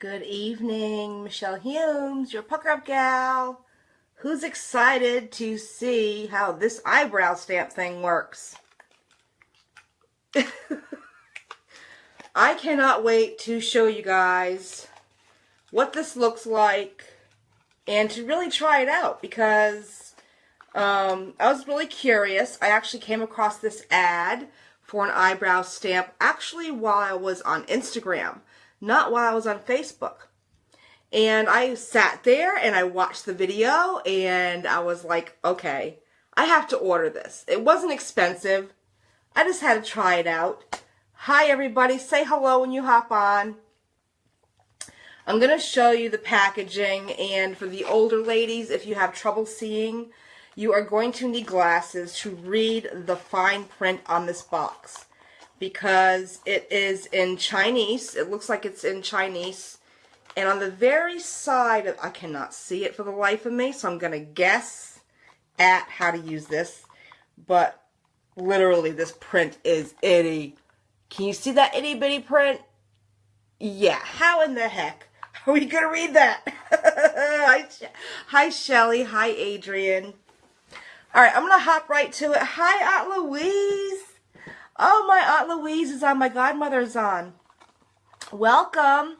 Good evening, Michelle Humes, your pucker up gal. Who's excited to see how this eyebrow stamp thing works? I cannot wait to show you guys what this looks like and to really try it out because um, I was really curious. I actually came across this ad for an eyebrow stamp actually while I was on Instagram not while I was on Facebook. And I sat there and I watched the video and I was like, okay, I have to order this. It wasn't expensive. I just had to try it out. Hi everybody, say hello when you hop on. I'm going to show you the packaging and for the older ladies, if you have trouble seeing, you are going to need glasses to read the fine print on this box because it is in Chinese. It looks like it's in Chinese. And on the very side, of, I cannot see it for the life of me, so I'm going to guess at how to use this. But literally, this print is itty. Can you see that itty bitty print? Yeah, how in the heck are we going to read that? hi, hi, Shelly. Hi, Adrian. All right, I'm going to hop right to it. Hi, Aunt Louise. Oh, my Aunt Louise is on. My godmother's on. Welcome.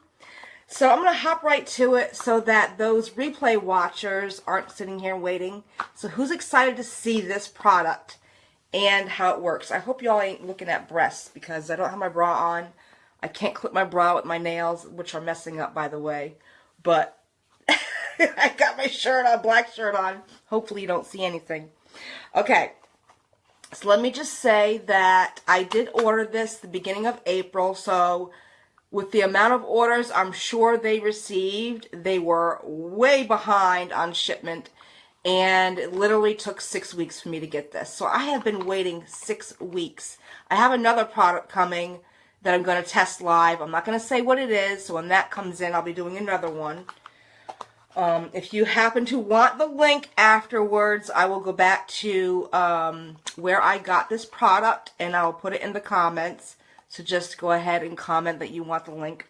So I'm going to hop right to it so that those replay watchers aren't sitting here waiting. So who's excited to see this product and how it works? I hope y'all ain't looking at breasts because I don't have my bra on. I can't clip my bra with my nails, which are messing up, by the way. But I got my shirt on, black shirt on. Hopefully you don't see anything. Okay, so let me just say that I did order this the beginning of April. So with the amount of orders I'm sure they received, they were way behind on shipment. And it literally took six weeks for me to get this. So I have been waiting six weeks. I have another product coming that I'm going to test live. I'm not going to say what it is. So when that comes in, I'll be doing another one. Um, if you happen to want the link afterwards, I will go back to um, where I got this product and I'll put it in the comments. So just go ahead and comment that you want the link.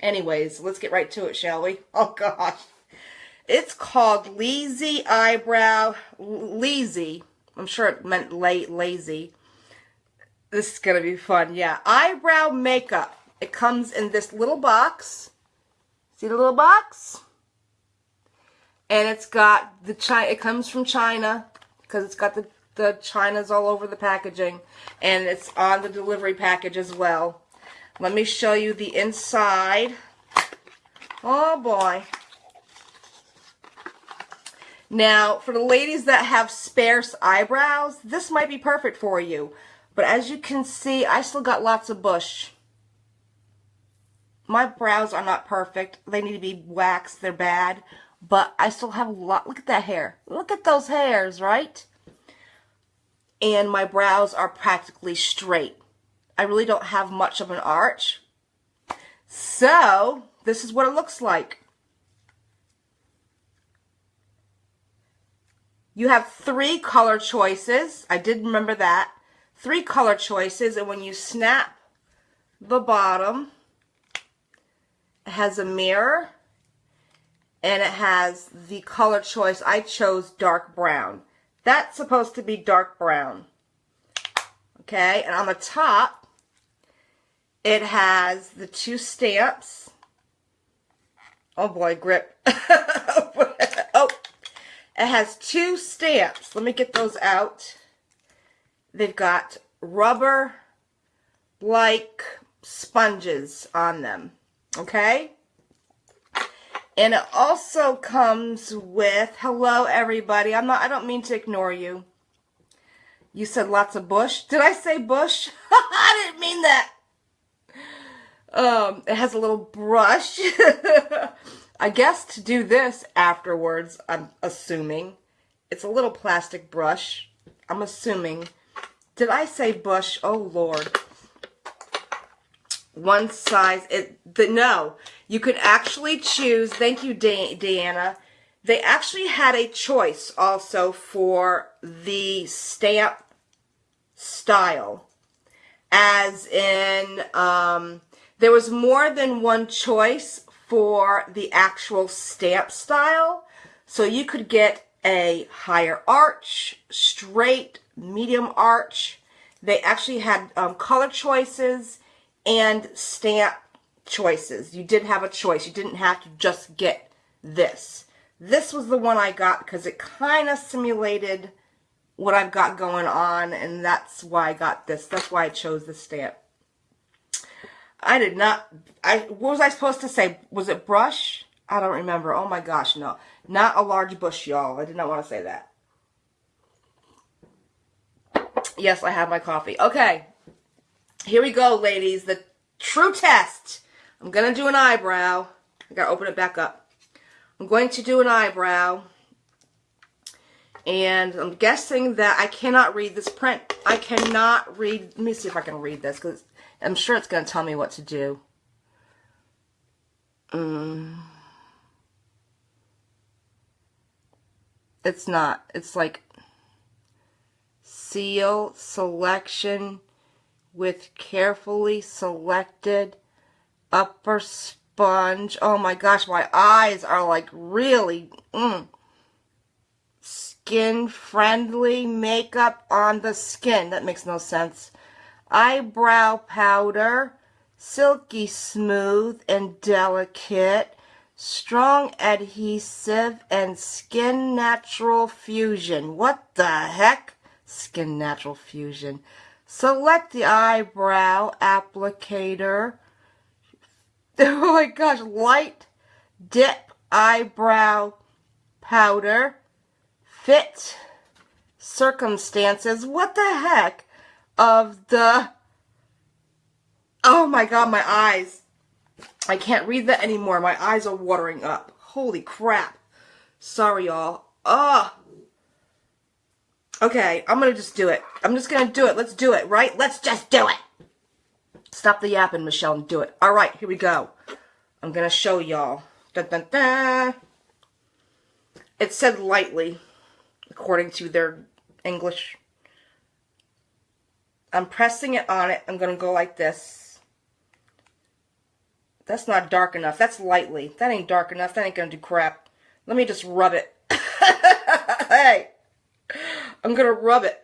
Anyways, let's get right to it, shall we? Oh, gosh. It's called Lazy Eyebrow. Lazy. I'm sure it meant la lazy. This is going to be fun. Yeah. Eyebrow makeup. It comes in this little box. See the little box? And it's got the China. It comes from China because it's got the the China's all over the packaging, and it's on the delivery package as well. Let me show you the inside. Oh boy. Now, for the ladies that have sparse eyebrows, this might be perfect for you. But as you can see, I still got lots of bush. My brows are not perfect. They need to be waxed. They're bad but I still have a lot. Look at that hair. Look at those hairs, right? And my brows are practically straight. I really don't have much of an arch. So, this is what it looks like. You have three color choices. I did remember that. Three color choices. And when you snap the bottom, it has a mirror and it has the color choice. I chose dark brown. That's supposed to be dark brown. Okay, and on the top, it has the two stamps. Oh boy, grip. oh, it has two stamps. Let me get those out. They've got rubber-like sponges on them. Okay? And it also comes with, hello everybody. I'm not, I don't mean to ignore you. You said lots of bush. Did I say bush? I didn't mean that. Um, it has a little brush. I guess to do this afterwards, I'm assuming. It's a little plastic brush. I'm assuming. Did I say bush? Oh, Lord one size. It the, No, you could actually choose. Thank you, Deanna. They actually had a choice also for the stamp style. As in, um, there was more than one choice for the actual stamp style. So you could get a higher arch, straight, medium arch. They actually had um, color choices and stamp choices. You did have a choice. You didn't have to just get this. This was the one I got because it kind of simulated what I've got going on, and that's why I got this. That's why I chose this stamp. I did not, I, what was I supposed to say? Was it brush? I don't remember. Oh my gosh, no. Not a large bush, y'all. I did not want to say that. Yes, I have my coffee. Okay. Here we go, ladies. The true test. I'm going to do an eyebrow. I got to open it back up. I'm going to do an eyebrow. And I'm guessing that I cannot read this print. I cannot read. Let me see if I can read this because I'm sure it's going to tell me what to do. Mm. It's not. It's like seal selection with carefully selected upper sponge. Oh my gosh, my eyes are like really mm, skin friendly makeup on the skin. That makes no sense eyebrow powder, silky smooth and delicate, strong adhesive, and skin natural fusion. What the heck? Skin natural fusion. Select the eyebrow applicator. Oh my gosh, light dip eyebrow powder. Fit circumstances. What the heck? of the, oh my god, my eyes. I can't read that anymore. My eyes are watering up. Holy crap. Sorry, y'all. Ah. Okay, I'm gonna just do it. I'm just gonna do it. Let's do it, right? Let's just do it. Stop the yapping, Michelle, and do it. All right, here we go. I'm gonna show y'all. Dun, dun, dun. It said lightly, according to their English I'm pressing it on it. I'm to go like this. That's not dark enough. That's lightly. That ain't dark enough. That ain't to do crap. Let me just rub it. hey, I'm going to rub it.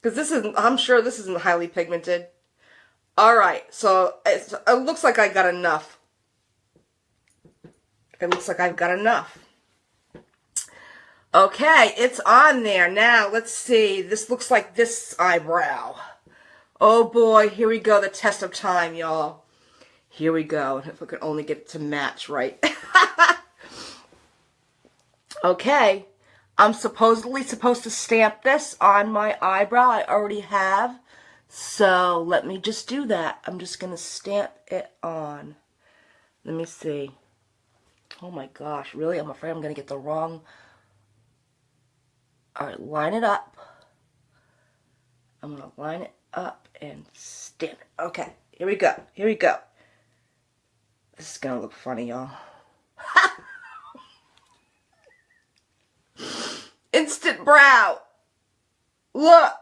Because this isn't, I'm sure this isn't highly pigmented. Alright, so it looks like I got enough. It looks like I've got enough. Okay, it's on there. Now, let's see. This looks like this eyebrow. Oh boy, here we go, the test of time, y'all. Here we go. If I could only get it to match right. okay, I'm supposedly supposed to stamp this on my eyebrow. I already have. So let me just do that. I'm just going to stamp it on. Let me see. Oh my gosh, really? I'm afraid I'm going to get the wrong... Alright, line it up. I'm going to line it up and stamp it. Okay, here we go. Here we go. This is going to look funny, y'all. brow. Look.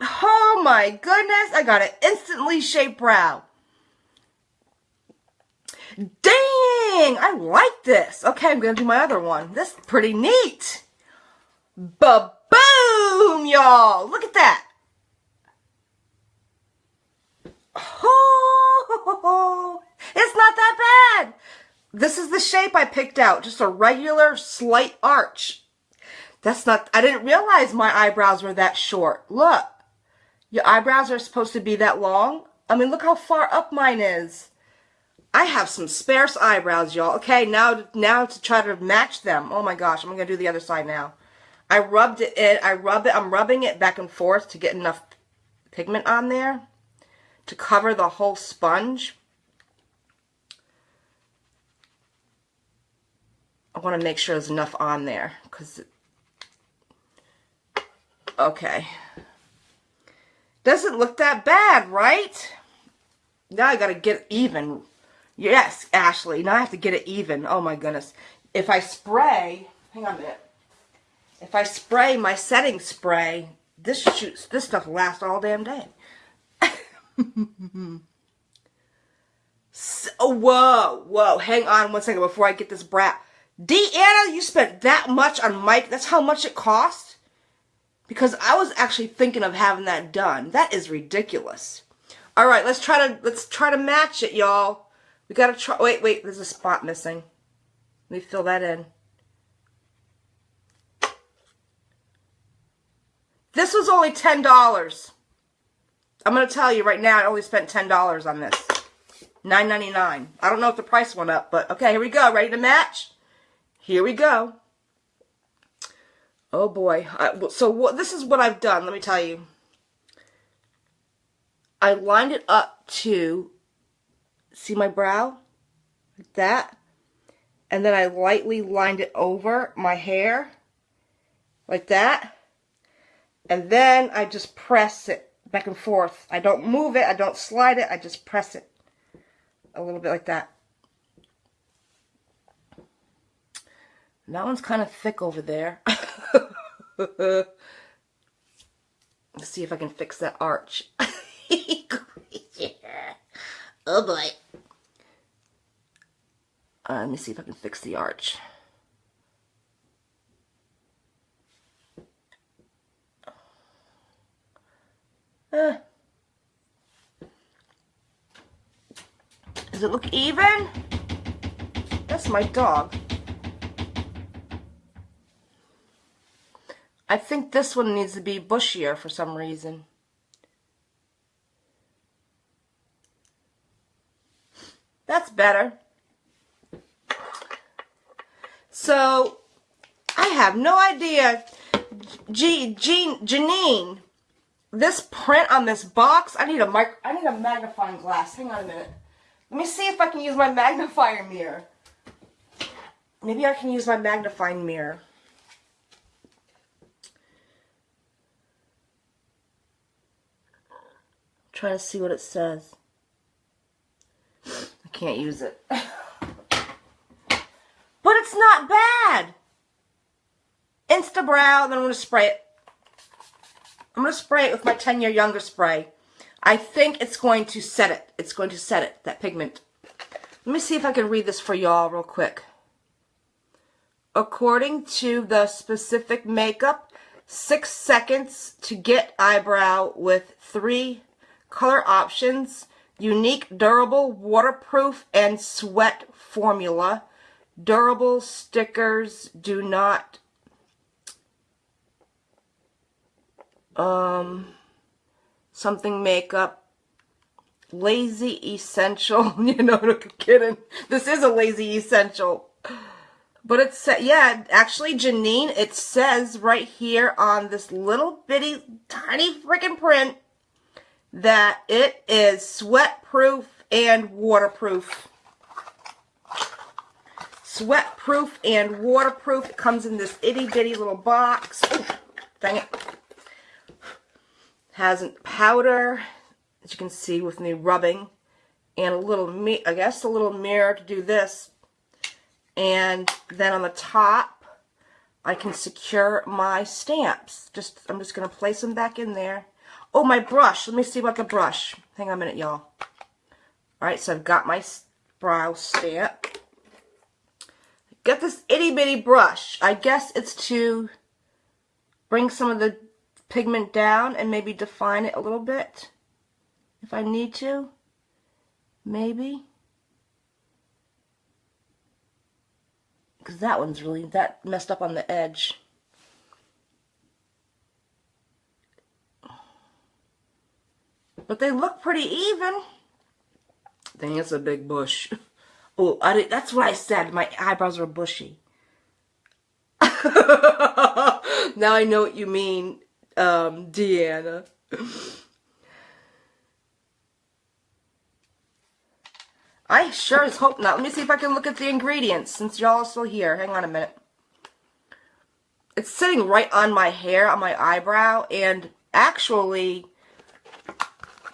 Oh my goodness, I got an instantly shaped brow. Dang, I like this. Okay, I'm going to do my other one. This is pretty neat. Bub Boom, y'all. Look at that. Oh, it's not that bad. This is the shape I picked out. Just a regular slight arch. That's not, I didn't realize my eyebrows were that short. Look, your eyebrows are supposed to be that long. I mean, look how far up mine is. I have some sparse eyebrows, y'all. Okay, now, now to try to match them. Oh my gosh, I'm going to do the other side now. I rubbed it in, I rub it, I'm rubbing it back and forth to get enough pigment on there to cover the whole sponge. I want to make sure there's enough on there because okay. Doesn't look that bad right? Now I gotta get even. Yes Ashley now I have to get it even. Oh my goodness. If I spray hang on a minute. If I spray my setting spray, this shoots, this stuff lasts all damn day. oh, whoa, whoa, hang on one second before I get this brat. Deanna, you spent that much on Mike. That's how much it cost? Because I was actually thinking of having that done. That is ridiculous. All right, let's try to let's try to match it, y'all. We gotta try. Wait, wait. There's a spot missing. Let me fill that in. This was only ten dollars. I'm gonna tell you right now. I only spent ten dollars on this. Nine ninety nine. I don't know if the price went up, but okay. Here we go. Ready to match? Here we go. Oh boy. I, so what? This is what I've done. Let me tell you. I lined it up to see my brow like that and then I lightly lined it over my hair like that and then I just press it back and forth I don't move it I don't slide it I just press it a little bit like that that one's kind of thick over there let's see if I can fix that arch oh boy. Uh, let me see if I can fix the arch. Uh, does it look even? That's my dog. I think this one needs to be bushier for some reason. That's better. So, I have no idea. G, Jean, Janine, this print on this box, I need a mic I need a magnifying glass. Hang on a minute. Let me see if I can use my magnifier mirror. Maybe I can use my magnifying mirror. Try to see what it says. I can't use it. but it's not bad. Instabrow, then I'm going to spray it. I'm going to spray it with my 10 year younger spray. I think it's going to set it. It's going to set it, that pigment. Let me see if I can read this for y'all real quick. According to the specific makeup, six seconds to get eyebrow with three color options Unique, durable, waterproof, and sweat formula. Durable stickers do not um something makeup lazy essential you know no kidding this is a lazy essential but it's yeah actually janine it says right here on this little bitty tiny freaking print that it is sweat proof and waterproof. Sweat proof and waterproof. It comes in this itty bitty little box. Ooh, dang it. Has powder, as you can see with me rubbing, and a little, me I guess a little mirror to do this. And then on the top, I can secure my stamps. Just I'm just going to place them back in there. Oh, my brush. Let me see about the brush. Hang on a minute, y'all. Alright, so I've got my brow stamp. Got this itty bitty brush. I guess it's to bring some of the pigment down and maybe define it a little bit. If I need to. Maybe. Because that one's really, that messed up on the edge. But they look pretty even. Dang, it's a big bush. Oh, I did, that's what I said. My eyebrows are bushy. now I know what you mean, um, Deanna. I sure as hope not. Let me see if I can look at the ingredients since y'all are still here. Hang on a minute. It's sitting right on my hair, on my eyebrow, and actually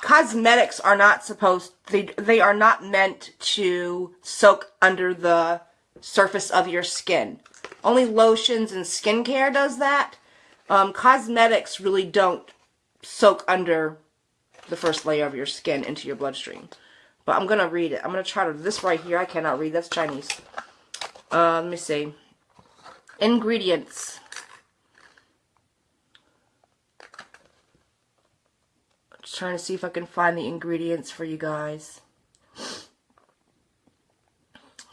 cosmetics are not supposed they they are not meant to soak under the surface of your skin. Only lotions and skincare does that. Um, cosmetics really don't soak under the first layer of your skin into your bloodstream. But I'm to read it. I'm to try to, this right here, I cannot read. That's Chinese. Uh, let me see. Ingredients. Trying to see if I can find the ingredients for you guys.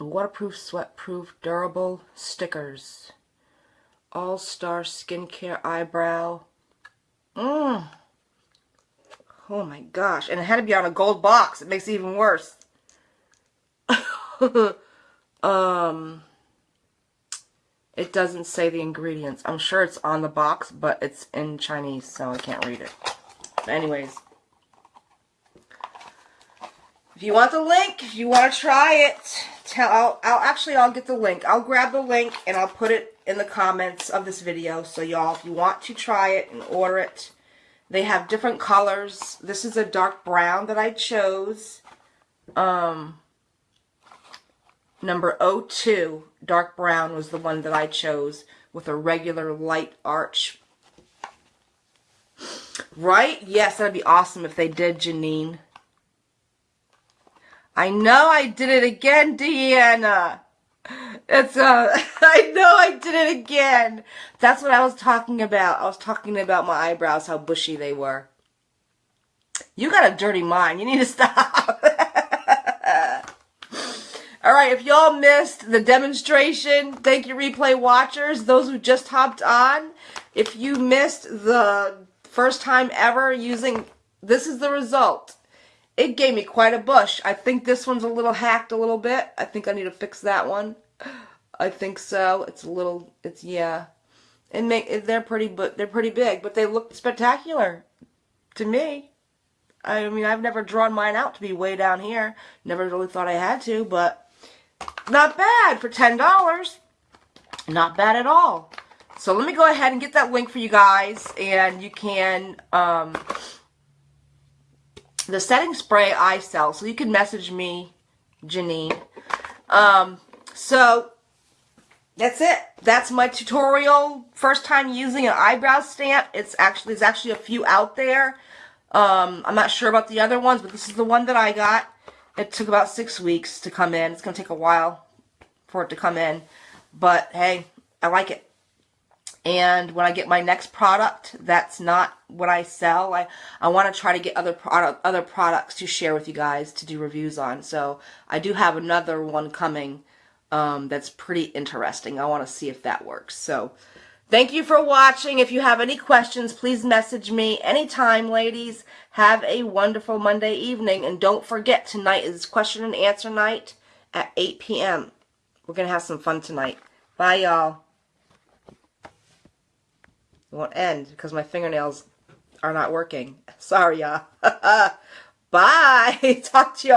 Waterproof, sweat-proof, durable stickers. All-Star Skincare Eyebrow. Mmm. Oh my gosh. And it had to be on a gold box. It makes it even worse. um, it doesn't say the ingredients. I'm sure it's on the box, but it's in Chinese, so I can't read it. Anyways. If you want the link, if you want to try it, tell I'll, I'll actually I'll get the link. I'll grab the link and I'll put it in the comments of this video. So y'all, if you want to try it and order it, they have different colors. This is a dark brown that I chose. Um, number 02, dark brown was the one that I chose with a regular light arch. Right? Yes, that'd be awesome if they did, Janine. I know I did it again, Deanna. It's uh I know I did it again. That's what I was talking about. I was talking about my eyebrows, how bushy they were. You got a dirty mind. You need to stop. All right, if y'all missed the demonstration, thank you replay watchers, those who just hopped on. If you missed the first time ever using, this is the result. It gave me quite a bush. I think this one's a little hacked a little bit. I think I need to fix that one. I think so. It's a little, it's, yeah. And make, they're pretty, but they're pretty big, but they look spectacular to me. I mean, I've never drawn mine out to be way down here. Never really thought I had to, but not bad for $10. Not bad at all. So let me go ahead and get that link for you guys, and you can, um, the setting spray I sell, so you can message me, Janine. Um, so, that's it. That's my tutorial. First time using an eyebrow stamp. It's actually, there's actually a few out there. Um, I'm not sure about the other ones, but this is the one that I got. It took about six weeks to come in. It's going to take a while for it to come in. But, hey, I like it. And when I get my next product, that's not what I sell. I, I want to try to get other product, other products to share with you guys to do reviews on. So I do have another one coming um, that's pretty interesting. I want to see if that works. So thank you for watching. If you have any questions, please message me anytime, ladies. Have a wonderful Monday evening. And don't forget, tonight is question and answer night at 8 p.m. We're going to have some fun tonight. Bye, y'all. It won't end because my fingernails are not working. Sorry, y'all. Bye. Talk to you